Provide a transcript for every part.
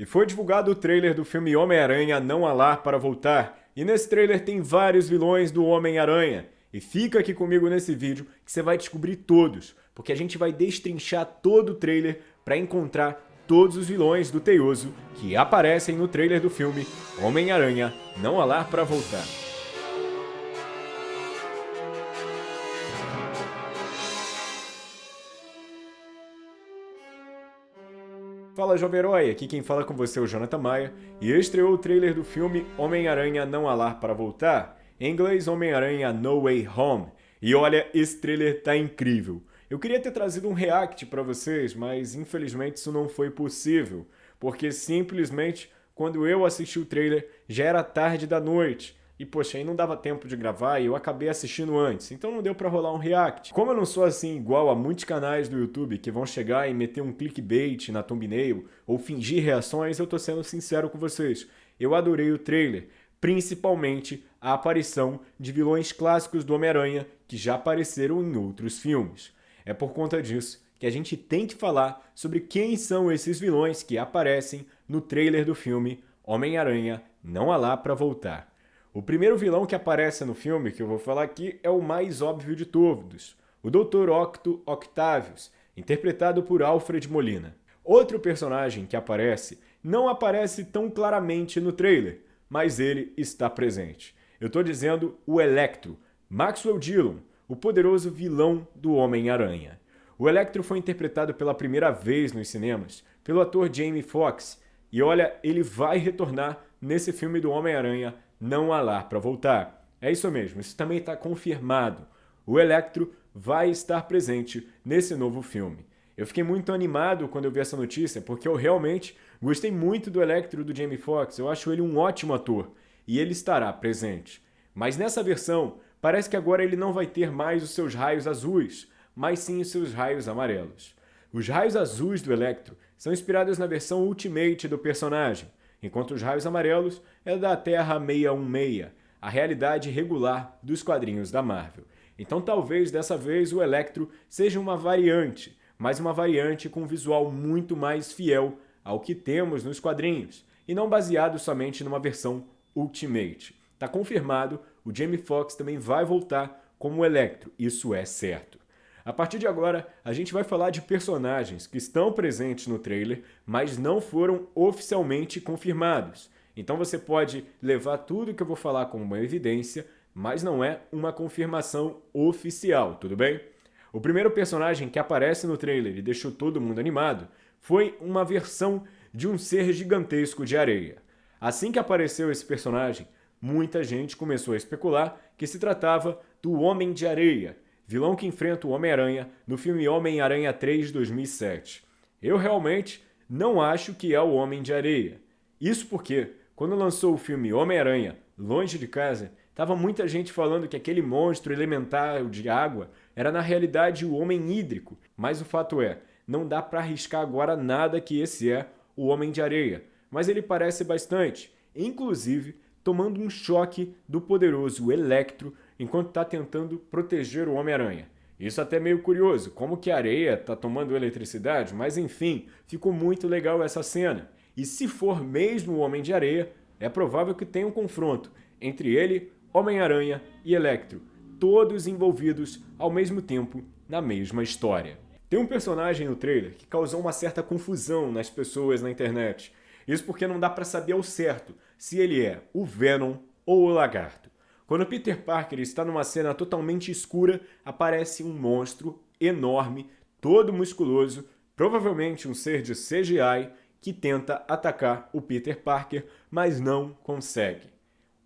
E foi divulgado o trailer do filme Homem-Aranha Não Há Lar para Voltar. E nesse trailer tem vários vilões do Homem-Aranha. E fica aqui comigo nesse vídeo que você vai descobrir todos, porque a gente vai destrinchar todo o trailer para encontrar todos os vilões do Teioso que aparecem no trailer do filme Homem-Aranha Não Há Lar para Voltar. Fala Jovem Herói, aqui quem fala com você é o Jonathan Maia, e estreou o trailer do filme Homem-Aranha Não Há Lar para Voltar, em inglês Homem-Aranha No Way Home, e olha, esse trailer tá incrível. Eu queria ter trazido um react para vocês, mas infelizmente isso não foi possível, porque simplesmente quando eu assisti o trailer já era tarde da noite, e poxa, aí não dava tempo de gravar e eu acabei assistindo antes, então não deu pra rolar um react. Como eu não sou assim igual a muitos canais do YouTube que vão chegar e meter um clickbait na thumbnail ou fingir reações, eu tô sendo sincero com vocês. Eu adorei o trailer, principalmente a aparição de vilões clássicos do Homem-Aranha que já apareceram em outros filmes. É por conta disso que a gente tem que falar sobre quem são esses vilões que aparecem no trailer do filme Homem-Aranha Não Há Lá Pra Voltar. O primeiro vilão que aparece no filme que eu vou falar aqui é o mais óbvio de todos, o Dr. Octo Octavius, interpretado por Alfred Molina. Outro personagem que aparece não aparece tão claramente no trailer, mas ele está presente. Eu estou dizendo o Electro, Maxwell Dillon, o poderoso vilão do Homem-Aranha. O Electro foi interpretado pela primeira vez nos cinemas pelo ator Jamie Foxx, e olha, ele vai retornar nesse filme do Homem-Aranha não há lar para voltar. É isso mesmo, isso também está confirmado. O Electro vai estar presente nesse novo filme. Eu fiquei muito animado quando eu vi essa notícia, porque eu realmente gostei muito do Electro do Jamie Foxx, eu acho ele um ótimo ator, e ele estará presente. Mas nessa versão, parece que agora ele não vai ter mais os seus raios azuis, mas sim os seus raios amarelos. Os raios azuis do Electro são inspirados na versão Ultimate do personagem, enquanto os raios amarelos é da Terra 616, a realidade regular dos quadrinhos da Marvel. Então talvez dessa vez o Electro seja uma variante, mas uma variante com um visual muito mais fiel ao que temos nos quadrinhos, e não baseado somente numa versão Ultimate. Está confirmado, o Jamie Foxx também vai voltar como Electro, isso é certo. A partir de agora, a gente vai falar de personagens que estão presentes no trailer, mas não foram oficialmente confirmados. Então você pode levar tudo que eu vou falar como uma evidência, mas não é uma confirmação oficial, tudo bem? O primeiro personagem que aparece no trailer e deixou todo mundo animado foi uma versão de um ser gigantesco de areia. Assim que apareceu esse personagem, muita gente começou a especular que se tratava do Homem de Areia, vilão que enfrenta o Homem-Aranha no filme Homem-Aranha 3 de 2007. Eu realmente não acho que é o Homem de Areia. Isso porque, quando lançou o filme Homem-Aranha Longe de Casa, tava muita gente falando que aquele monstro elementar de água era na realidade o Homem Hídrico, mas o fato é, não dá para arriscar agora nada que esse é o Homem de Areia, mas ele parece bastante, inclusive tomando um choque do poderoso Electro enquanto está tentando proteger o Homem-Aranha. Isso até meio curioso, como que a areia está tomando eletricidade, mas enfim, ficou muito legal essa cena. E se for mesmo o Homem de Areia, é provável que tenha um confronto entre ele, Homem-Aranha e Electro, todos envolvidos ao mesmo tempo na mesma história. Tem um personagem no trailer que causou uma certa confusão nas pessoas na internet. Isso porque não dá para saber ao certo se ele é o Venom ou o Lagarto. Quando Peter Parker está numa cena totalmente escura, aparece um monstro enorme, todo musculoso, provavelmente um ser de CGI, que tenta atacar o Peter Parker, mas não consegue.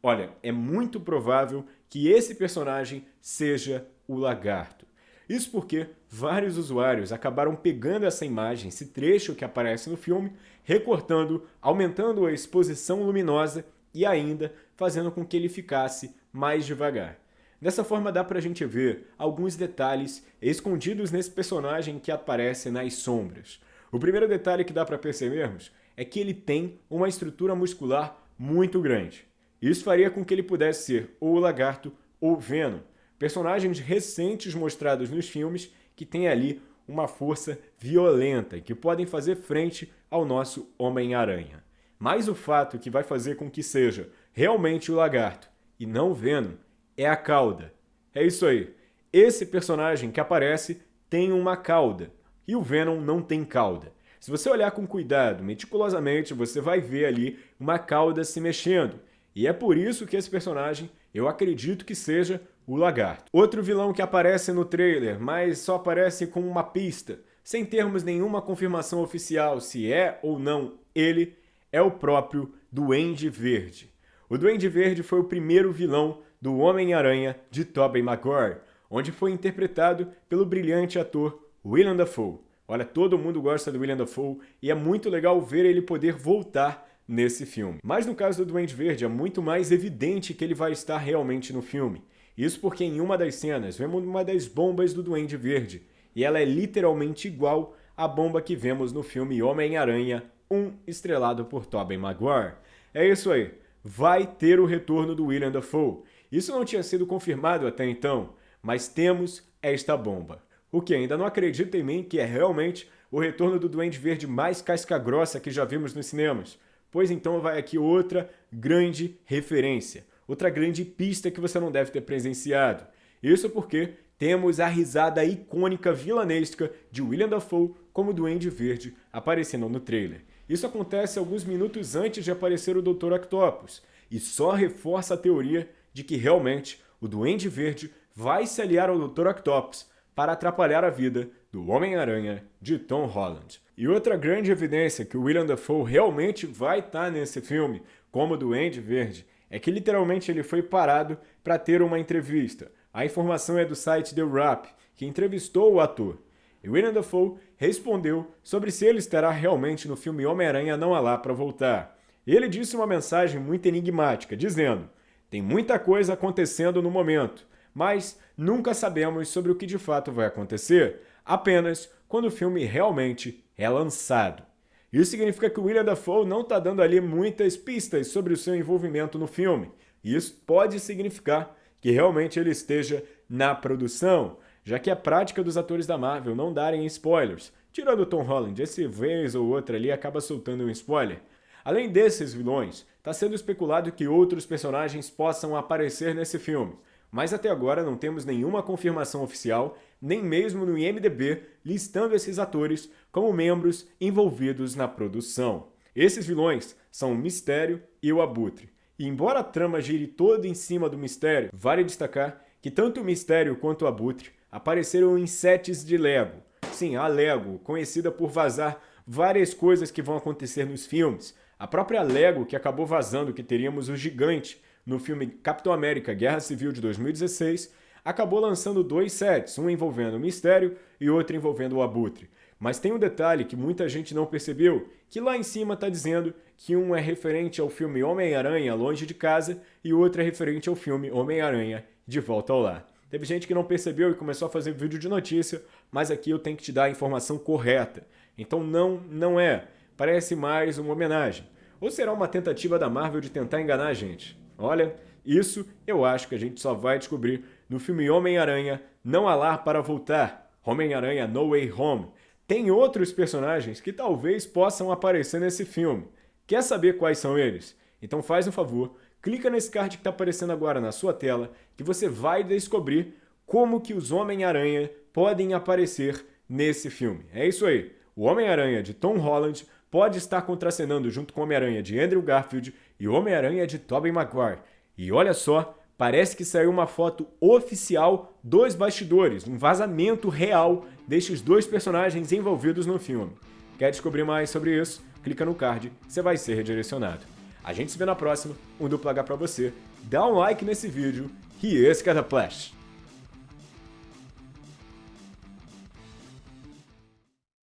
Olha, é muito provável que esse personagem seja o Lagarto. Isso porque vários usuários acabaram pegando essa imagem, esse trecho que aparece no filme, recortando, aumentando a exposição luminosa e ainda fazendo com que ele ficasse mais devagar. Dessa forma dá pra gente ver alguns detalhes escondidos nesse personagem que aparece nas sombras. O primeiro detalhe que dá para percebermos é que ele tem uma estrutura muscular muito grande. Isso faria com que ele pudesse ser ou o Lagarto ou Venom, personagens recentes mostrados nos filmes que têm ali uma força violenta que podem fazer frente ao nosso Homem-Aranha. Mas o fato que vai fazer com que seja realmente o lagarto e não o Venom é a cauda. É isso aí. Esse personagem que aparece tem uma cauda e o Venom não tem cauda. Se você olhar com cuidado, meticulosamente, você vai ver ali uma cauda se mexendo. E é por isso que esse personagem, eu acredito que seja o Lagarto. Outro vilão que aparece no trailer, mas só aparece com uma pista, sem termos nenhuma confirmação oficial se é ou não ele, é o próprio Duende Verde. O Duende Verde foi o primeiro vilão do Homem-Aranha de Tobey Maguire, onde foi interpretado pelo brilhante ator Willem Dafoe. Olha, todo mundo gosta do Willem Dafoe e é muito legal ver ele poder voltar nesse filme. Mas no caso do Duende Verde é muito mais evidente que ele vai estar realmente no filme. Isso porque em uma das cenas vemos uma das bombas do Duende Verde, e ela é literalmente igual à bomba que vemos no filme Homem-Aranha 1, estrelado por Tobey Maguire. É isso aí, vai ter o retorno do William Dafoe. Isso não tinha sido confirmado até então, mas temos esta bomba. O que ainda não acredita em mim que é realmente o retorno do Duende Verde mais casca-grossa que já vimos nos cinemas. Pois então vai aqui outra grande referência outra grande pista que você não deve ter presenciado. Isso porque temos a risada icônica vilanesca de William Dafoe como Duende Verde aparecendo no trailer. Isso acontece alguns minutos antes de aparecer o Dr. Octopus, e só reforça a teoria de que realmente o Duende Verde vai se aliar ao Dr. Octopus para atrapalhar a vida do Homem-Aranha de Tom Holland. E outra grande evidência que o William Dafoe realmente vai estar nesse filme como Duende Verde é que literalmente ele foi parado para ter uma entrevista. A informação é do site The Wrap, que entrevistou o ator. E William Dafoe respondeu sobre se ele estará realmente no filme Homem-Aranha Não Há Lá para voltar. Ele disse uma mensagem muito enigmática, dizendo tem muita coisa acontecendo no momento, mas nunca sabemos sobre o que de fato vai acontecer, apenas quando o filme realmente é lançado. Isso significa que William Dafoe não está dando ali muitas pistas sobre o seu envolvimento no filme. E isso pode significar que realmente ele esteja na produção, já que é prática dos atores da Marvel não darem spoilers. Tirando Tom Holland, esse vez ou outra ali acaba soltando um spoiler. Além desses vilões, está sendo especulado que outros personagens possam aparecer nesse filme mas até agora não temos nenhuma confirmação oficial, nem mesmo no IMDB, listando esses atores como membros envolvidos na produção. Esses vilões são o Mistério e o Abutre. E embora a trama gire toda em cima do Mistério, vale destacar que tanto o Mistério quanto o Abutre apareceram em sets de Lego. Sim, a Lego, conhecida por vazar várias coisas que vão acontecer nos filmes. A própria Lego que acabou vazando que teríamos o Gigante no filme Capitão América Guerra Civil de 2016, acabou lançando dois sets, um envolvendo o Mistério e outro envolvendo o Abutre. Mas tem um detalhe que muita gente não percebeu, que lá em cima está dizendo que um é referente ao filme Homem-Aranha Longe de Casa e outro é referente ao filme Homem-Aranha De Volta ao Lar. Teve gente que não percebeu e começou a fazer vídeo de notícia, mas aqui eu tenho que te dar a informação correta. Então não, não é. Parece mais uma homenagem. Ou será uma tentativa da Marvel de tentar enganar a gente? Olha, isso eu acho que a gente só vai descobrir no filme Homem-Aranha Não Há Lar para Voltar, Homem-Aranha No Way Home. Tem outros personagens que talvez possam aparecer nesse filme. Quer saber quais são eles? Então faz um favor, clica nesse card que está aparecendo agora na sua tela, que você vai descobrir como que os Homem-Aranha podem aparecer nesse filme. É isso aí, o Homem-Aranha de Tom Holland pode estar contracenando junto com o Homem-Aranha de Andrew Garfield e o Homem-Aranha de Tobey Maguire. E olha só, parece que saiu uma foto oficial dos bastidores, um vazamento real destes dois personagens envolvidos no filme. Quer descobrir mais sobre isso? Clica no card, você vai ser redirecionado. A gente se vê na próxima, um duplo H pra você, dá um like nesse vídeo. E esse é da Flash.